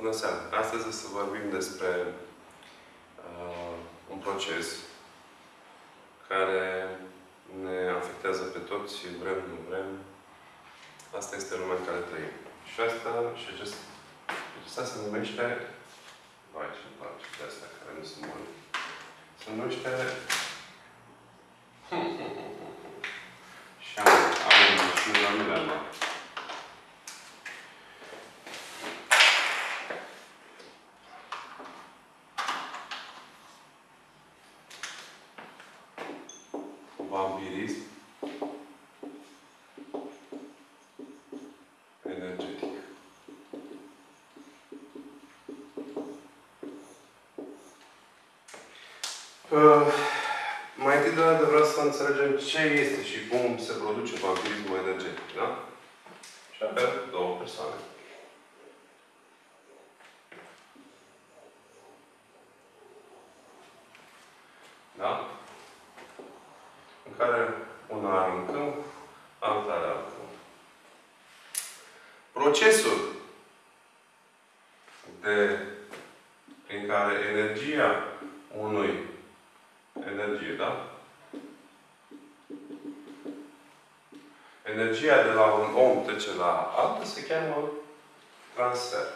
Bună seara! Astăzi o să vorbim despre uh, un proces care ne afectează pe toți, vrem, nu vrem. Asta este lumea în care trăim. Și asta, și acest, acesta se numește, vai ce place de astea care nu sunt bune, se numește și am, am și la mine la vampirism energetic. Uh, mai întâi de toate vreau să înțelegem ce este și cum se produce vampirismul energetic, da? Și avem două persoane. Da? În care una are un câmp, alta are alt câmp. Procesul altul se cheamă transfer.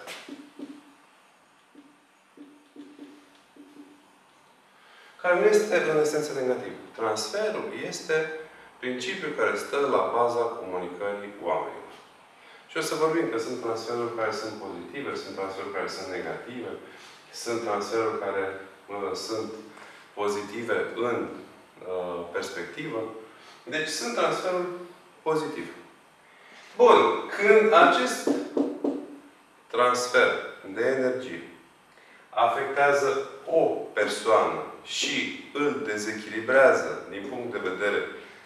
Care nu este în esență negativ. Transferul este principiul care stă la baza comunicării oamenilor. Și o să vorbim că sunt transferuri care sunt pozitive, sunt transferuri care sunt negative, sunt transferuri care uh, sunt pozitive în uh, perspectivă. Deci sunt transferuri pozitive. Bun. Când acest transfer de energie afectează o persoană și îl dezechilibrează din punct de vedere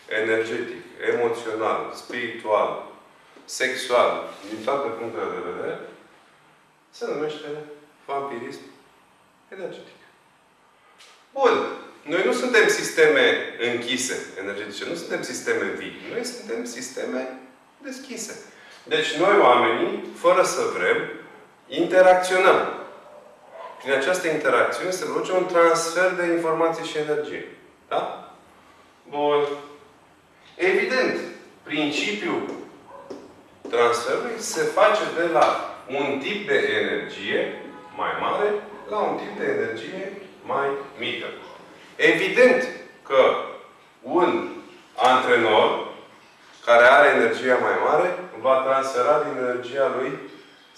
energetic, emoțional, spiritual, sexual, din toate punctele de vedere, se numește vampirism energetic. Bun. Noi nu suntem sisteme închise energetice, nu suntem sisteme vii. Noi suntem sisteme deschise. Deci noi oamenii, fără să vrem, interacționăm. Prin această interacțiune se produce un transfer de informații și energie. Da? Bun. Evident, principiul transferului se face de la un tip de energie mai mare la un tip de energie mai mică. Evident că un antrenor care are energia mai mare va transfera din energia lui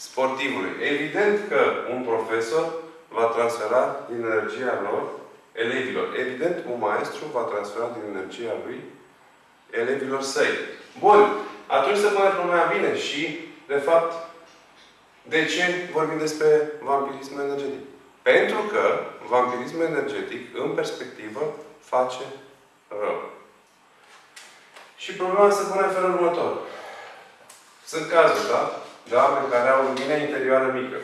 sportivului. Evident că un profesor va transfera din energia lor elevilor. Evident, un maestru va transfera din energia lui elevilor săi. Bun. Atunci se pune problema bine și, de fapt, de ce vorbim despre vampirism energetic? Pentru că vampirismul energetic, în perspectivă, face rău. Și problema se pune în felul următor. Sunt cazuri, da? De oameni care au lumină interioară mică.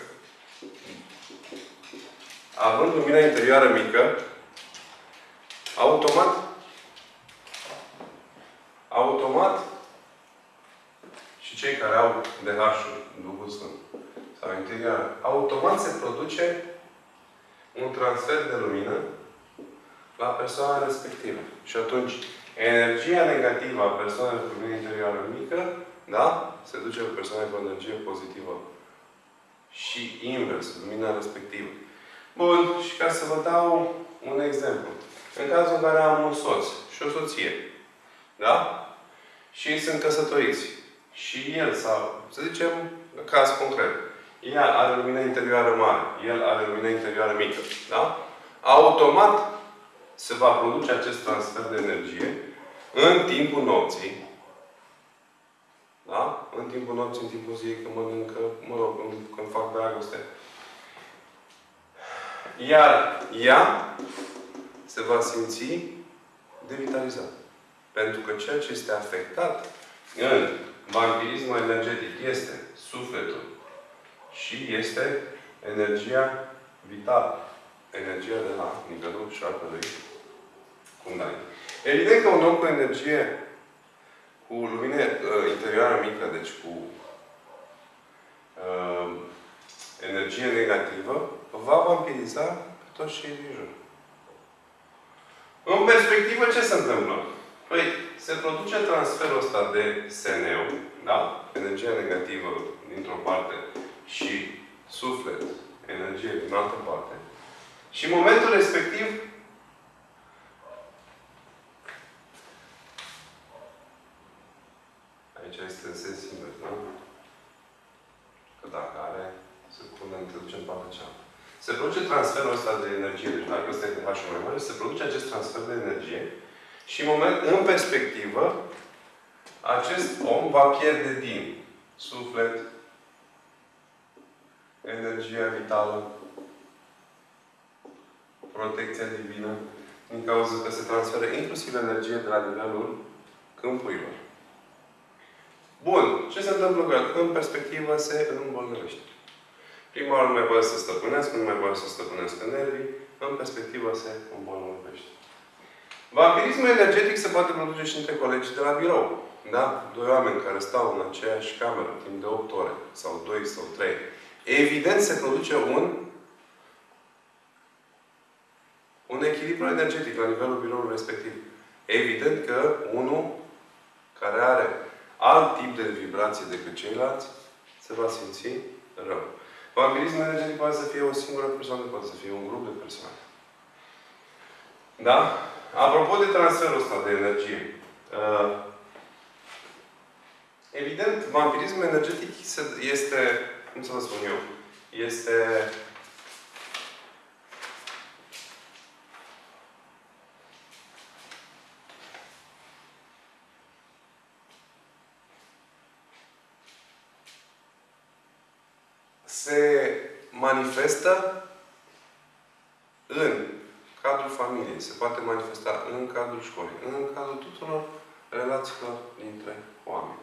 Având lumina interioară mică, automat, automat, și cei care au DH-ul, Duhul Sfânt, sau interior, automat se produce un transfer de lumină la persoana respectivă. Și atunci, energia negativă a persoanei cu lumină interioară mică, da? Se duce pe persoana cu energie pozitivă. Și invers, lumina respectivă. Bun, și ca să vă dau un exemplu. În cazul în care am un soț și o soție, da? Și ei sunt căsătoriți. Și el, sau, să zicem, caz concret, ea are lumină interioară mare, el are lumină interioară mică, da? Automat se va produce acest transfer de energie în timpul nopții, da? În timpul nopții, în timpul zilei, când mănâncă, mă rog, când, când fac dragoste. Iar ea se va simți devitalizat. Pentru că ceea ce este afectat în vampirismul energetic este sufletul și este energia vitală. Energia de la nivelul șarpelui Kundalini. Evident că un om cu energie cu lumină uh, interioară mică, deci cu uh, energie negativă, va vampiriza pe toți cei din jur. În perspectivă, ce se întâmplă? Păi, se produce transferul ăsta de SNU, da? Energia negativă dintr-o parte și suflet, energie din altă parte. Și în momentul respectiv, aici este sens invers, da? Că dacă are, se pune, te duce în partea cealaltă. Se produce transferul ăsta de energie. Deci dacă ăsta este H mai mare, se produce acest transfer de energie și în, moment, în perspectivă, acest om va pierde din suflet, energia vitală, protecția divină, din cauza că se transferă inclusiv energie de la nivelul câmpurilor. Bun. Ce se întâmplă cu el? În perspectivă se îmbolnăvește. Prima oară nu mai poate să stăpânească, nu mai poate să stăpânească nervii, în perspectivă se îmbolnăvește. Vampirismul energetic se poate produce și între colegi de la birou. Da? Doi oameni care stau în aceeași cameră timp de 8 ore, sau 2 sau 3. Evident se produce un un echilibru energetic la nivelul biroului respectiv. Evident că unul care are alt tip de vibrație decât ceilalți se va simți rău. Vampirismul energetic poate să fie o singură persoană, poate să fie un grup de persoane. Da? Apropo de transferul ăsta de energie. Uh, evident, vampirismul energetic este, cum să vă spun eu, este se manifestă în cadrul familiei, se poate manifesta în cadrul școlii, în cadrul tuturor relațiilor dintre oameni.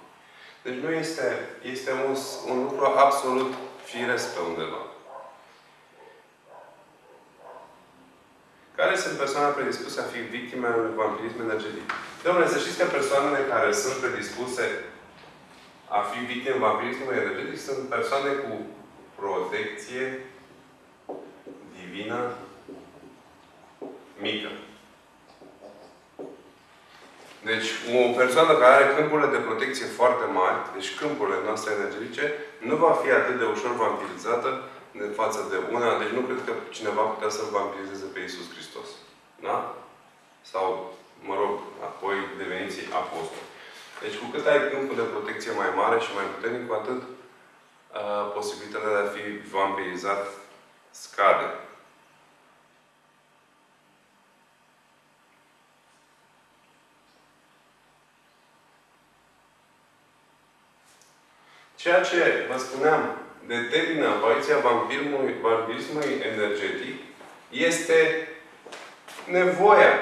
Deci nu este, este un, un lucru absolut firesc pe undeva. Care sunt persoanele predispuse a fi victime ale unui vampirism energetic? Domnule, să știți că persoanele care sunt predispuse a fi victime vampirismului energetic sunt persoane cu protecție divină mică. Deci, o persoană care are câmpurile de protecție foarte mari, deci câmpurile noastre energetice, nu va fi atât de ușor vampirizată de față de una. Deci nu cred că cineva putea să-L vampirizeze pe Iisus Hristos. Da? Sau, mă rog, apoi deveniți apostoli. Deci cu cât ai câmpul de protecție mai mare și mai puternic, cu atât uh, posibilitatea de a fi vampirizat scade. Ceea ce vă spuneam determină apariția vampirismului, vampirismului energetic este nevoia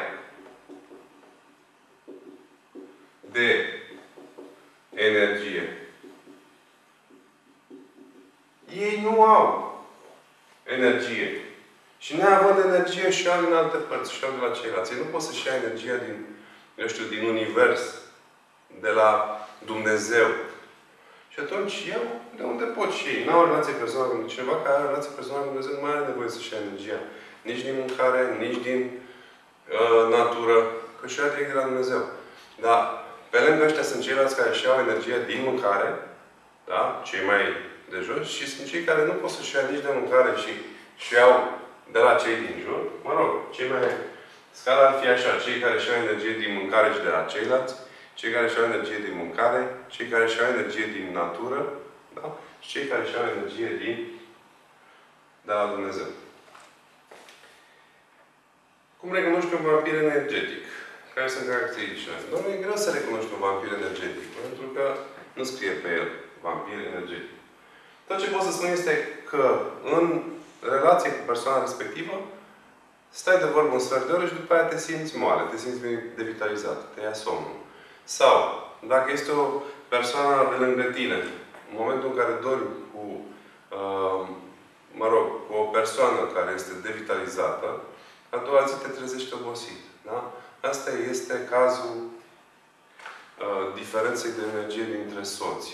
de energie. Ei nu au energie. Și neavând energie și au în alte părți, și au de la ceilalți. Ei nu pot să-și ia energia din, eu știu, din univers, de la Dumnezeu, și atunci eu, de unde pot și ei? Nu au relație personală cu cineva care are relație personală cu Dumnezeu, nu mai are nevoie să-și ia energia. Nici din mâncare, nici din uh, natură, că și-o ia direct de la Dumnezeu. Dar pe lângă ăștia sunt ceilalți care și iau energia din mâncare, da? Cei mai de jos, și sunt cei care nu pot să-și ia nici de mâncare și și iau de la cei din jur. Mă rog, cei mai... Scala ar fi așa, cei care și-au energie din mâncare și de la ceilalți, cei care și-au energie din mâncare, cei care și-au energie din natură, da? și cei care și-au energie din de la Dumnezeu. Cum recunoști un vampir energetic? Care sunt caracteristicile? Doamne, e greu să recunoști un vampir energetic, pentru că nu scrie pe el vampir energetic. Tot ce pot să spun este că în relație cu persoana respectivă, stai de vorbă un sfert de oră și după aia te simți moale, te simți devitalizat, te ia somnul. Sau, dacă este o persoană de lângă tine, în momentul în care dormi cu, uh, mă rog, cu o persoană care este devitalizată, a doua zi te trezești obosit. Da? Asta este cazul uh, diferenței de energie dintre soți.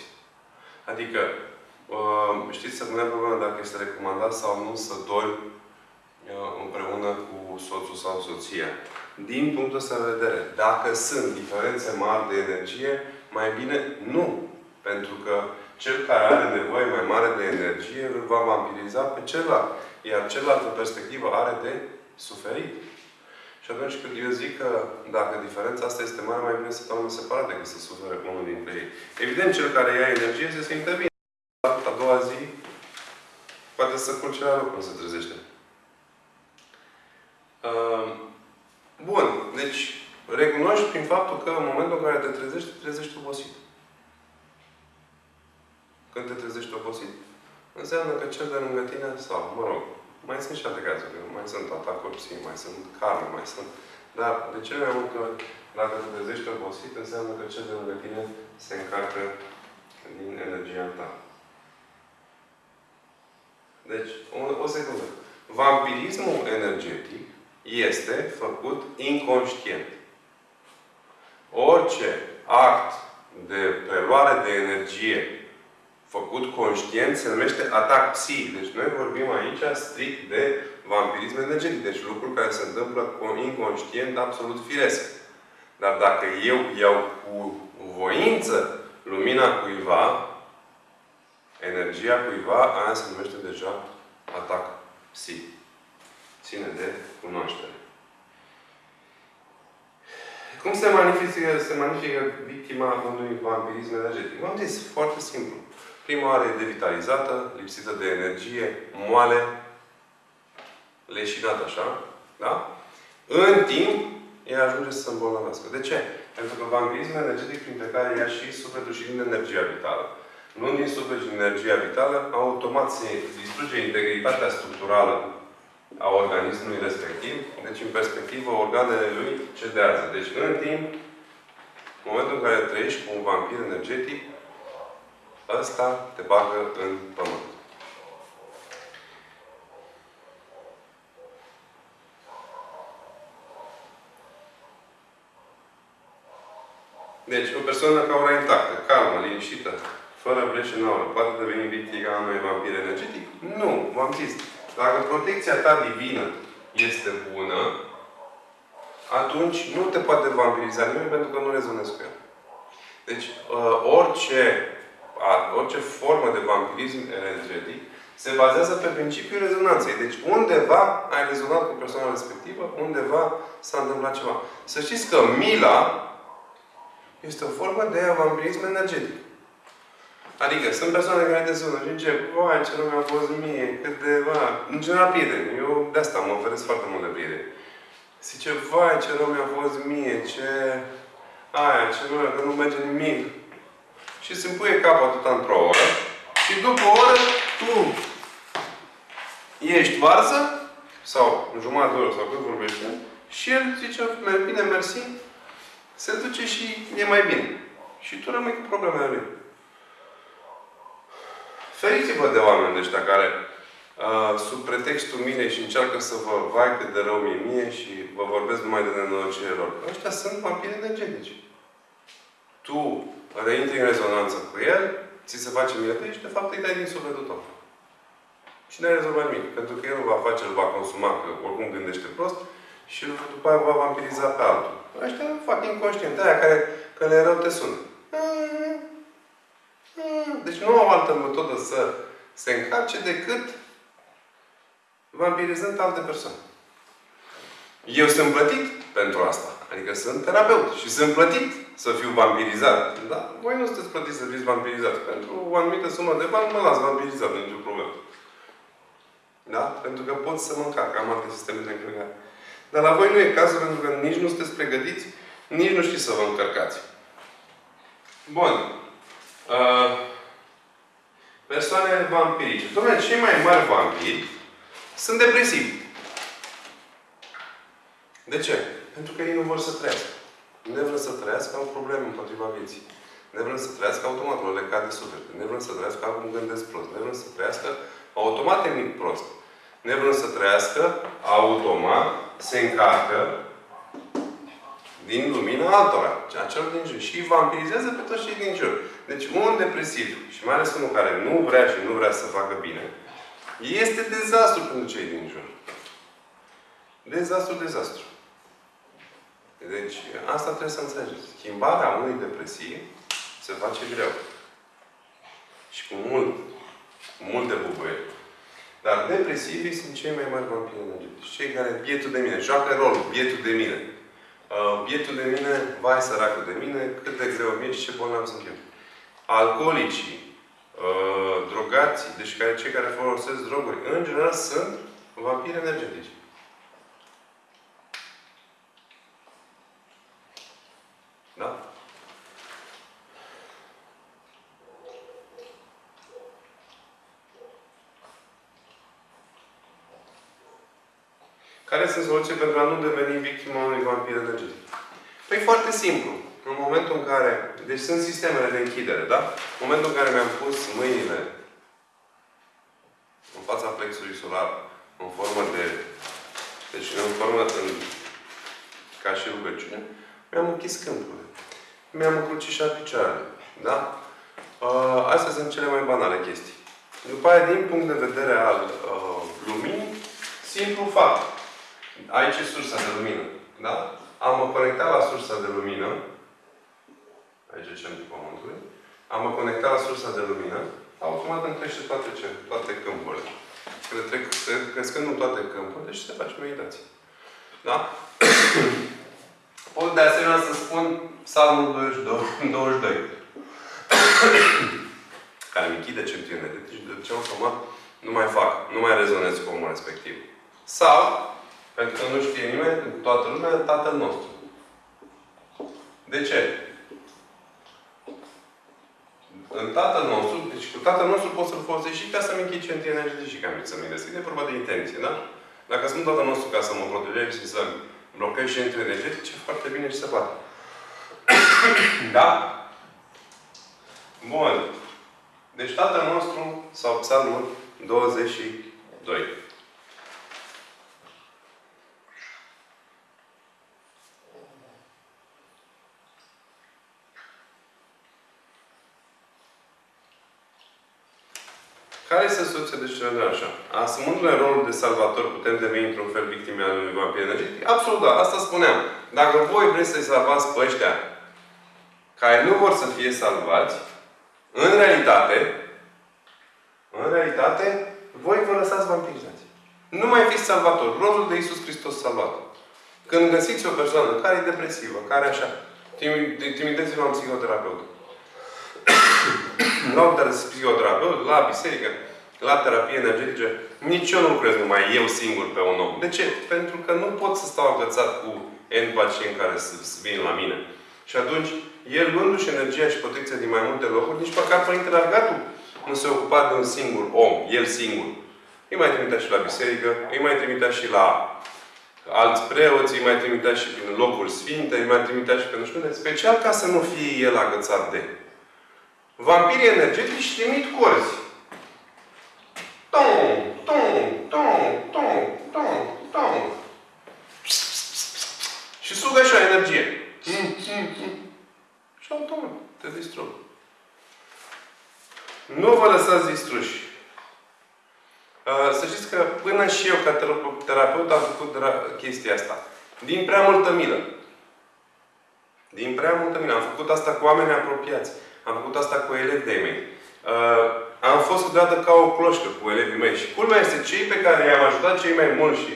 Adică, uh, știți, să punem problema dacă este recomandat sau nu să dormi uh, împreună cu soțul sau soția. Din punctul ăsta de vedere, dacă sunt diferențe mari de energie, mai bine nu. Pentru că cel care are nevoie mai mare de energie îl va vampiriza pe celălalt. Iar celălalt, în perspectivă, are de suferit. Și atunci când eu zic că dacă diferența asta este mare, mai bine să stau separat decât să sufere unul dintre ei. Evident, cel care ia energie se simte bine. A doua zi, poate să culce la loc când se trezește. Bun. Deci, recunoști prin faptul că în momentul în care te trezești, te trezești obosit. Când te trezești obosit, înseamnă că cel de lângă tine, sau, mă rog, mai sunt și alte cazuri. Mai sunt atacuri psihice, mai sunt karme, mai sunt... Dar de cele mai multe ori, dacă te trezești obosit, înseamnă că cel de lângă tine se încarcă din energia ta. Deci, o, o secundă. Vampirismul energetic este făcut inconștient. Orice act de preluare de energie făcut conștient se numește atac psihic. Deci noi vorbim aici strict de vampirism energetic. Deci lucruri care se întâmplă inconștient, absolut firesc. Dar dacă eu iau cu voință lumina cuiva, energia cuiva, aia se numește deja atac psihic. Ține de cunoaștere. Cum se magnifică, se magnifică victima unui vampirism energetic? V-am zis, foarte simplu. Prima oară e devitalizată, lipsită de energie, moale, leșinată așa. Da? În timp, ea ajunge să se îmbolnăvească. De ce? Pentru că vampirismul energetic printre care ia și sufletul și din energia vitală. Nu din suflet și din energia vitală, automat se distruge integritatea structurală a organismului respectiv. Deci, în perspectivă, organele lui cedează. Deci, în timp, în momentul în care trăiești cu un vampir energetic, ăsta te bagă în pământ. Deci, o persoană ca ora intactă, calmă, liniștită, fără breșe în aură, poate deveni victima unui vampir energetic? Nu, v-am zis. Dacă protecția ta divină este bună, atunci nu te poate vampiriza nimeni pentru că nu rezonezi cu el. Deci, uh, orice orice formă de vampirism energetic se bazează pe principiul rezonanței. Deci undeva ai rezonat cu persoana respectivă, undeva s-a întâmplat ceva. Să știți că mila este o formă de vampirism energetic. Adică sunt persoane care te sună și încep, vai, ce nu mi-a fost mie, cât de, va, în general prieteni. Eu de asta mă oferesc foarte mult de prieteni. Zice, vai, ce nu mi-a fost mie, ce... Aia, ce nu, că nu merge nimic și se împuie capul atât într-o oră și după o oră tu ești varză sau în jumătate de oră sau cât vorbește și el zice, bine, mersi, se duce și e mai bine. Și tu rămâi cu problemele lui. Feriți-vă de oameni ăștia care uh, sub pretextul mine și încearcă să vă vai cât de rău mie mie și vă vorbesc numai de nenorocirea lor. Ăștia sunt vampiri energetici. Tu reintri în rezonanță cu el, ți se face mie și de fapt îi dai din sufletul tău. Și n-ai rezolvat nimic. Pentru că el va face, îl va consuma, că oricum gândește prost, și după aia va vampiriza pe altul. Ăștia fac inconștient. Aia care, că le rău te sună. Deci nu au altă metodă să se încarce decât vampirizând alte persoane. Eu sunt plătit pentru asta. Adică sunt terapeut și sunt plătit să fiu vampirizat. Da? Voi nu sunteți plătiți să fiți vampirizat. Pentru o anumită sumă de bani mă las vampirizat, nu nicio problemă. Da? Pentru că pot să mă încarc. Am alte sisteme de încărcare. Dar la voi nu e cazul pentru că nici nu sunteți pregătiți, nici nu știți să vă încărcați. Bun. Uh, persoane vampirice. Dom'le, cei mai mari vampiri sunt depresivi. De ce? Pentru că ei nu vor să trăiască. Nevrând să trăiască, au probleme împotriva vieții. Nevrând să trăiască, automat le cade suflet. Nevrând să trăiască, au un gândesc prost. Nevrând să trăiască, automat e nimic prost. Nevrând să trăiască, automat se încarcă din lumina altora, a celor din jur. Și îi vampirizează pe toți cei din jur. Deci un depresiv, și mai ales unul care nu vrea și nu vrea să facă bine, este dezastru pentru cei din jur. Dezastru, dezastru. Deci, asta trebuie să înțelegeți. Schimbarea unui depresiv se face greu. Și cu mult, cu multe bubuie. Dar depresivii sunt cei mai mari vampiri energetici. Cei care, bietul de mine, joacă rolul, bietul de mine. Uh, bietul de mine, vai săracul de mine, cât de greu mie și ce bolnav sunt eu. Alcoolicii, uh, drogații, deci care, cei care folosesc droguri, în general sunt vampiri energetici. Da? Care sunt soluții pentru a nu deveni victima unui vampir energetic? Păi foarte simplu. În momentul în care... Deci sunt sistemele de închidere, da? În momentul în care mi-am pus mâinile în fața plexului solar, în formă de... Deci în formă în, ca și rugăciune, mi-am închis câmpurile. Mi-am încrucișat picioarele. Da? Uh, astea sunt cele mai banale chestii. După aia, din punct de vedere al uh, luminii, simplu fapt. Aici e sursa de lumină. Da? Am mă conectat la sursa de lumină. Aici e centrul Pământului. Am mă conectat la sursa de lumină. Automat îmi crește toate, ce? toate câmpurile. Când trec, crescând în toate câmpurile, deci se face meditație. Da? Pot de asemenea să spun Psalmul 22, 22 care îmi închide centurile. Deci de ce automat nu mai fac, nu mai rezonez cu omul respectiv. Sau, pentru că nu știe nimeni, toată lumea, Tatăl nostru. De ce? În Tatăl nostru, deci cu Tatăl nostru pot să-L folosești și ca să-mi închid centri energetice și ca să-mi deschid. E vorba de intenție, da? Dacă sunt Tatăl nostru ca să mă protejez și să blochez centri energetice, foarte bine și se poate. da? Bun. Deci Tatăl nostru, sau Psalmul 22. Care este soluția de cele așa? Asumându-ne rolul de salvator, putem deveni într-un fel victime ale unui vampir energetic? Absolut, da. Asta spuneam. Dacă voi vreți să-i salvați pe ăștia care nu vor să fie salvați, în realitate, în realitate, voi vă lăsați vampirizați. Nu mai fiți salvator. Rolul de Iisus Hristos salvat. Când găsiți o persoană care e depresivă, care așa, trimiteți-vă la un psihoterapeut. la un psihoterapeut, la biserică, la terapie energetice, nici eu nu lucrez numai eu singur pe un om. De ce? Pentru că nu pot să stau agățat cu N pacienți care să vin la mine. Și atunci, el luându-și energia și protecția din mai multe locuri, nici măcar Părintele Argatu nu se ocupa de un singur om, el singur. Îi mai trimitea și la biserică, îi mai trimitea și la alți preoți, îi mai trimitea și prin locuri sfinte, îi mai trimitea și pe nu știu unde, special ca să nu fie el agățat de. Vampirii energetici trimit corzi. Tom, tom, tom, tom, tom, tom. Și sugă așa energie. Mm, mm, mm. Și automat te distrug. Nu vă lăsați distruși. Să știți că până și eu, ca terapeut, am făcut chestia asta. Din prea multă milă. Din prea multă milă. Am făcut asta cu oameni apropiați. Am făcut asta cu elevi de mei. Am fost câteodată ca o cloșcă cu elevii mei. Și culmea este cei pe care i-am ajutat cei mai mulți și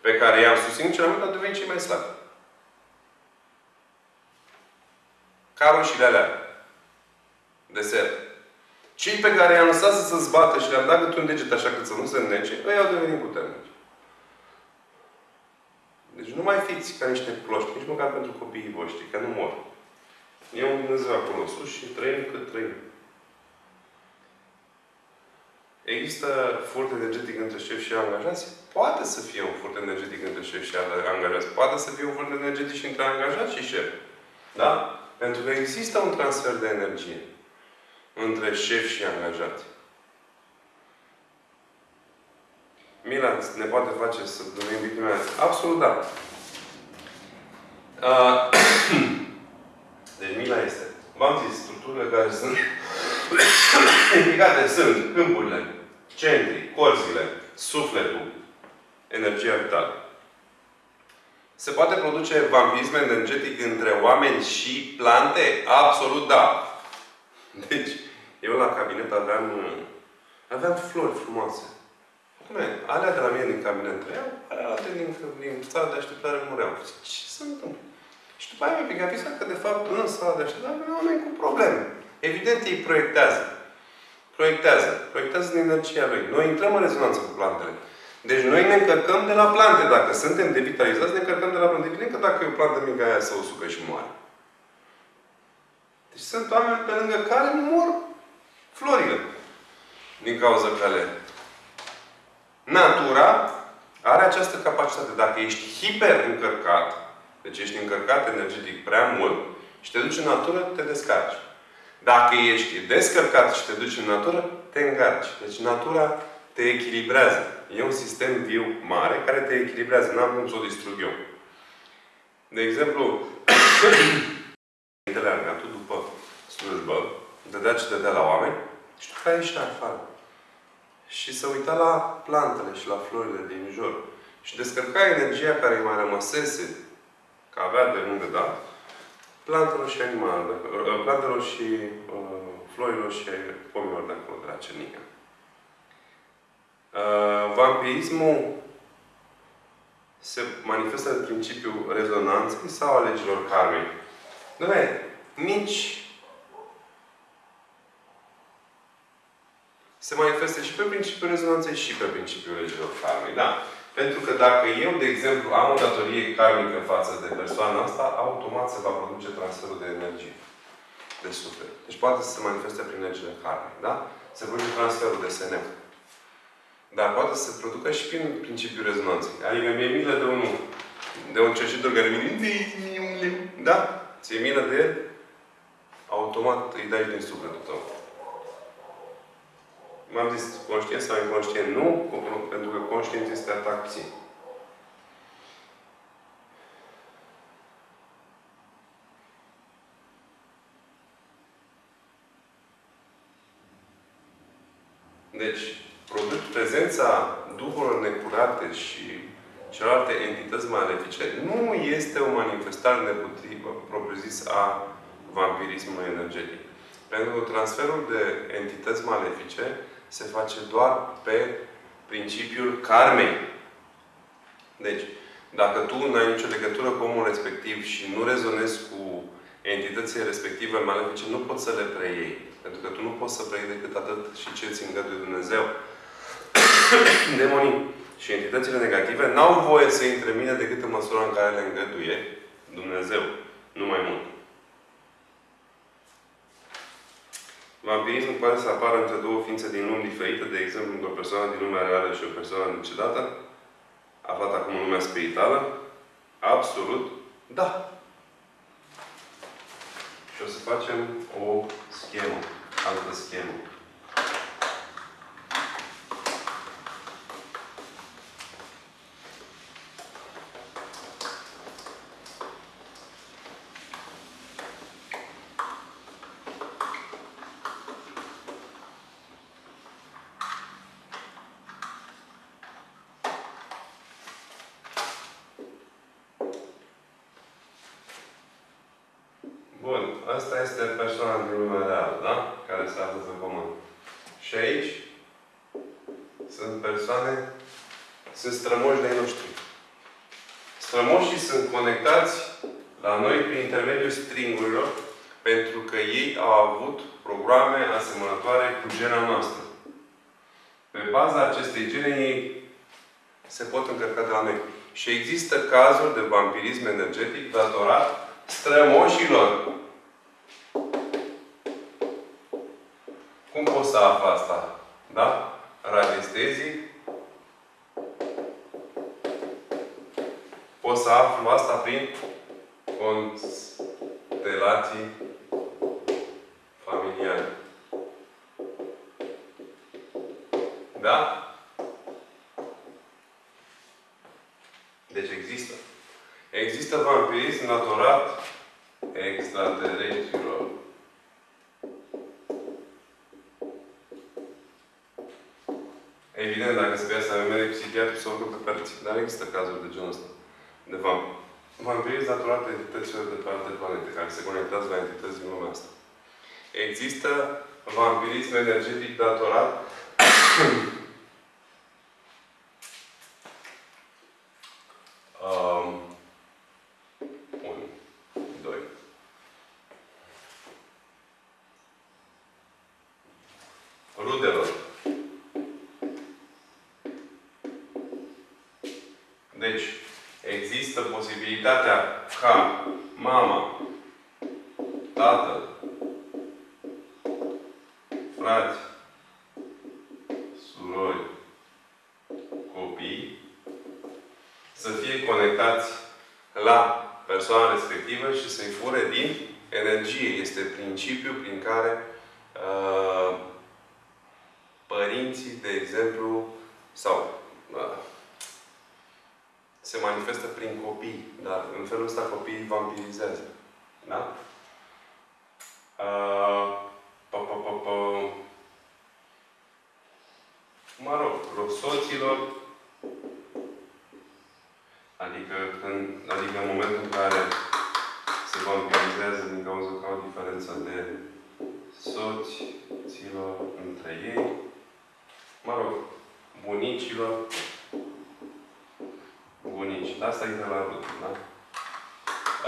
pe care i-am susținut cel mai mult, au devenit cei mai slabi. Ca roșiile alea. Desert. Cei pe care i-am lăsat să se zbată și le-am dat câte un deget așa cât să nu se înnece, ei au devenit puternici. Deci nu mai fiți ca niște cloști, nici măcar pentru copiii voștri, că nu mor. E un Dumnezeu acolo sus și trăim cât trăim. Există furt energetic între șef și angajați? Poate să fie un furt energetic între șef și angajați. Poate să fie un furt energetic și între angajați și șef. Da? Pentru că există un transfer de energie între șef și angajat. Mila ne poate face să numim victimele? Absolut da. Uh, Mila este. V-am zis, structurile care sunt implicate sunt câmpurile, centrii, corzile, sufletul, energia vitală. Se poate produce vampirism energetic între oameni și plante? Absolut da. Deci, eu la cabinet aveam, aveam flori frumoase. Acum, alea de la mine din cabinet trăiau, alea din, din sala de așteptare mureau. Ce se întâmplă? Și după aia mi-a picat că, de fapt, în sala de așteptare erau oameni cu probleme. Evident, ei proiectează. Proiectează. Proiectează din energia lui. Noi intrăm în rezonanță cu plantele. Deci noi ne încărcăm de la plante. Dacă suntem devitalizați, ne încărcăm de la plante. Evident că dacă e o plantă mică, aia să o sucă și moare. Deci sunt oameni pe lângă care mor florile. Din cauza că le... Natura are această capacitate. Dacă ești hiper încărcat, deci ești încărcat energetic prea mult și te duci în natură, te descarci. Dacă ești descărcat și te duci în natură, te îngarci. Deci natura te echilibrează. E un sistem viu mare care te echilibrează. N-am cum să o distrug eu. De exemplu, tu după slujbă, dădea ce dădea la oameni și după aia ieșea afară. Și să uita la plantele și la florile din jur. Și descărca energia care îi mai rămăsese, că avea de unde da, plantelor și animalelor, uh, plantelor și uh, florilor și pomilor de acolo, de la cernică. Uh, vampirismul se manifestă în principiul rezonanței sau a legilor karmei. Doamne, nici se manifestă și pe principiul rezonanței și pe principiul legilor karmei. Da? Pentru că dacă eu, de exemplu, am o datorie karmică față de persoana asta, automat se va produce transferul de energie. De suflet. Deci poate să se manifeste prin legile karmice. Da? Se produce transferul de SNM. Dar poate să se producă și prin principiul rezonanței. Adică mi-e milă de unul, de un cerșitor care vine, da? Ți-e milă de el, automat îi dai din sufletul tău. M-am zis, conștient sau inconștient? Nu, pentru că conștient este atracție. Deci, prezența duhurilor necurate și celelalte entități malefice nu este o manifestare nepotrivă, propriu-zis, a vampirismului energetic. Pentru că transferul de entități malefice se face doar pe principiul karmei. Deci, dacă tu nu ai nicio legătură cu omul respectiv și nu rezonezi cu entitățile respective malefice, nu poți să le preiei. Pentru că tu nu poți să preiei decât atât și ce ți îngăduie Dumnezeu. Demonii și entitățile negative n-au voie să intre în mine decât în măsura în care le îngăduie Dumnezeu. Nu mai mult. Vampirismul poate să apară între două ființe din lumi diferite, de exemplu, între o persoană din lumea reală și o persoană decedată, aflată acum în lumea spirituală? Absolut, da. Și o să facem o schemă, altă schemă. Asta este persoana din lumea reală, da? Care se află pe pământ. Și aici sunt persoane, sunt strămoși de noștri. Strămoșii sunt conectați la noi prin intermediul stringurilor, pentru că ei au avut programe asemănătoare cu gena noastră. Pe baza acestei gene, ei se pot încărca de la noi. Și există cazuri de vampirism energetic datorat strămoșilor. Cum poți să afli asta? Da? Radiestezii. Poți să aflu asta prin constelații familiale. Da? Deci există. Există vampirism naturat extraterestrilor. Evident, dacă se vrea să avem medic psihiatru, să o pe părți. Dar există cazuri de genul ăsta. De vampir. Vampirism datorat entităților de pe alte planete, care se conectează la entități din lumea asta. Există vampirism energetic datorat um, 1, 2. Rudelor. Deci, există posibilitatea ca mama, tatăl, frați, surori, copii, să fie conectați la persoana respectivă și să-i fure din energie. Este principiul prin care uh, părinții, de exemplu, sau uh, se manifestă prin copii, dar în felul ăsta copiii vampirizează. Da? Uh, pa, pa, pa, pa. Mă rog, soților, adică, când, adică în momentul în care se vampirizează din cauza că au diferența de soți, ților între ei, mă rog, bunicilor, bunici. Asta e de la rut, da?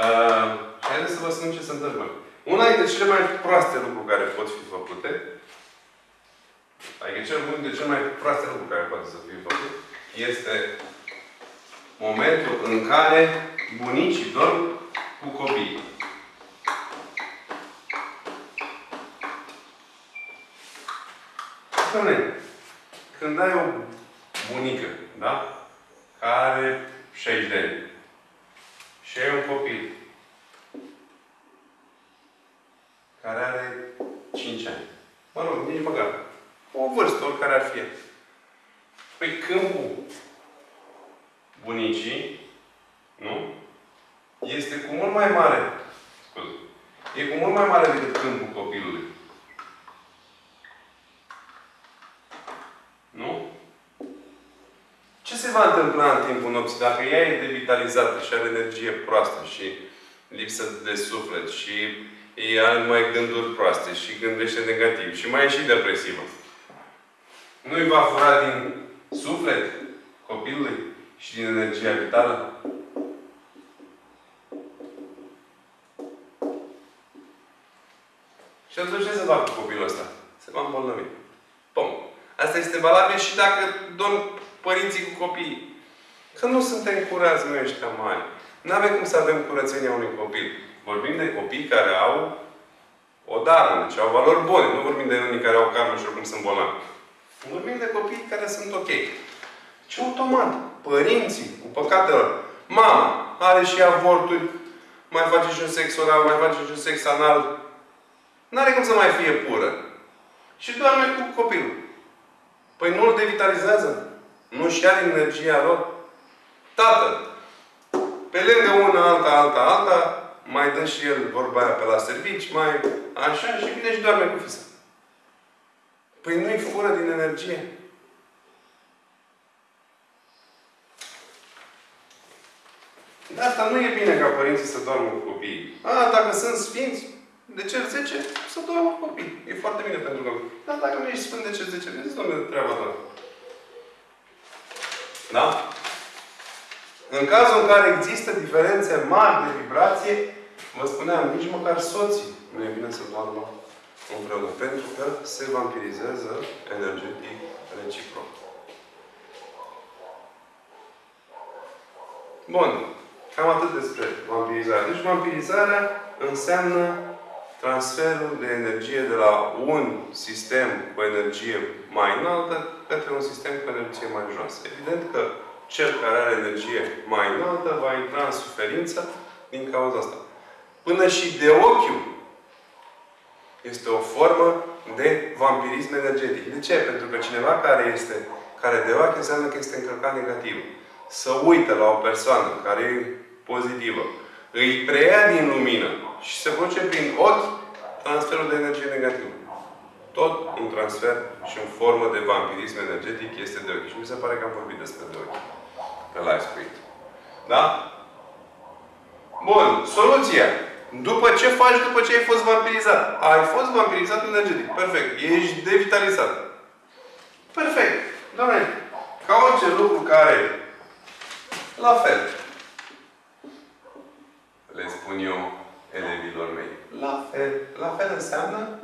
Uh, și haideți să vă spun ce se întâmplă. Una dintre cele mai proaste lucruri care pot fi făcute, adică cel unul dintre cele mai proaste lucruri care poate să fie făcut, este momentul în care bunicii dorm cu copiii. Spune, când ai o bunică, da? Care are 60 de ani și ai un copil care are 5 ani. Mă rog, nici măcar. O vârstă, oricare ar fi. Păi câmpul bunicii, nu? Este cu mult mai mare. Scuze. E cu mult mai mare decât câmpul copilului. Nu? Ce se va întâmpla în timpul nopții? Dacă ea e devitalizată și are energie proastă și lipsă de suflet și ea are numai gânduri proaste și gândește negativ și mai e și depresivă. Nu-i va fura din suflet copilului și din energia vitală? Și atunci ce se va cu copilul ăsta? Se va îmbolnăvi. Pum. Asta este valabil și dacă dorm părinții cu copiii. Că nu suntem curați noi ăștia mari. Nu avem cum să avem curățenia unui copil. Vorbim de copii care au o dară, deci au valori bune. Nu vorbim de unii care au karmă și oricum sunt bolnavi. Vorbim de copii care sunt ok. Și automat, părinții cu păcatelor, mama are și avorturi, mai face și un sex oral, mai face și un sex anal. N-are cum să mai fie pură. Și doarme cu copilul. Păi nu îl devitalizează? Nu-și ia din energia lor? Tatăl, pe lângă una, alta, alta, alta, mai dă și el vorba aia pe la servici, mai așa și vine și doarme cu fisa. Păi nu-i fură din energie. De asta nu e bine ca părinții să doarmă cu copiii. A, dacă sunt sfinți, de ce 10, să doarmă cu copii. E foarte bine pentru copii. Dar dacă nu ești sfânt de ce 10, de ce de treaba ta? Da? În cazul în care există diferențe mari de vibrație, vă spuneam, nici măcar soții nu e bine să doarmă împreună. Pentru că se vampirizează energetic reciproc. Bun. Cam atât despre vampirizare. Deci vampirizarea înseamnă transferul de energie de la un sistem cu energie mai înaltă către un sistem cu energie mai joasă. Evident că cel care are energie mai înaltă va intra în suferință din cauza asta. Până și de ochiul este o formă de vampirism energetic. De ce? Pentru că cineva care este care de ochi înseamnă că este încărcat negativ. Să uită la o persoană care e pozitivă. Îi preia din lumină Și se produce prin ochi transferul de energie negativă. Tot un transfer și în formă de vampirism energetic este de ochi. Și mi se pare că am vorbit despre de ochi. Pe live stream. Da? Bun. Soluția. După ce faci după ce ai fost vampirizat? Ai fost vampirizat energetic. Perfect. Ești devitalizat. Perfect. Doamne, ca orice lucru care la fel. Le spun eu elevilor mei. La fel. La fel înseamnă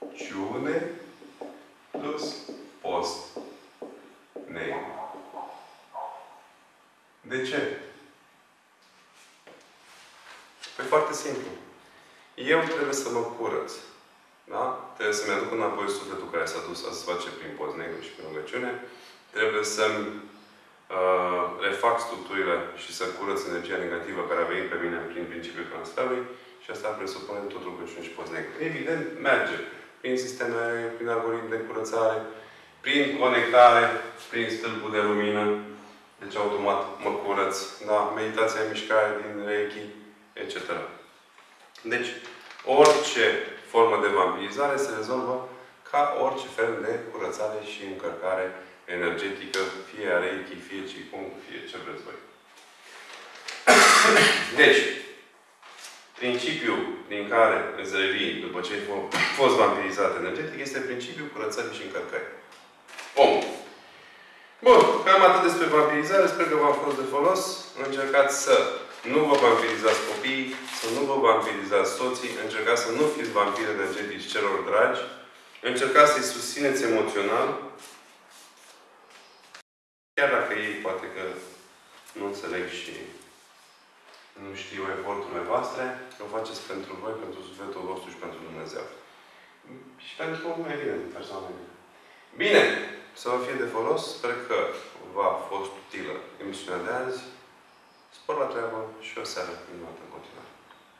rugăciune plus post. Ne. De ce? Păi foarte simplu. Eu trebuie să mă curăț. Da? Trebuie să-mi aduc înapoi sufletul care s-a dus să se face prin post negru și prin rugăciune. Trebuie să-mi uh, refac structurile și să curăț energia negativă care a venit pe mine prin principiul transferului și asta presupune tot rugăciune și post negru. Evident, merge. Prin sisteme, prin algoritmi de curățare, prin conectare, prin stâlpul de lumină. Deci automat mă curăț. Da? Meditația, mișcare din Reiki, etc. Deci, orice formă de vampirizare se rezolvă ca orice fel de curățare și încărcare energetică, fie a Reiki, fie Qigong, fie ce vreți voi. Deci, principiul din care îți revii după ce ai fost vampirizat energetic este principiul curățării și încărcării. Om. Bun, cam atât despre vampirizare. Sper că v-a fost de folos. Încercați să nu vă vampirizați copiii, să nu vă vampirizați soții, încercați să nu fiți vampiri energetici celor dragi, încercați să-i susțineți emoțional, chiar dacă ei poate că nu înțeleg și nu știu eforturile voastre, o faceți pentru voi, pentru sufletul vostru și pentru Dumnezeu. Și pentru, evident, persoanele. Bine! Să vă fie de folos. Sper că v-a fost utilă emisiunea de azi. Spor la treabă și o seară minunată în continuare.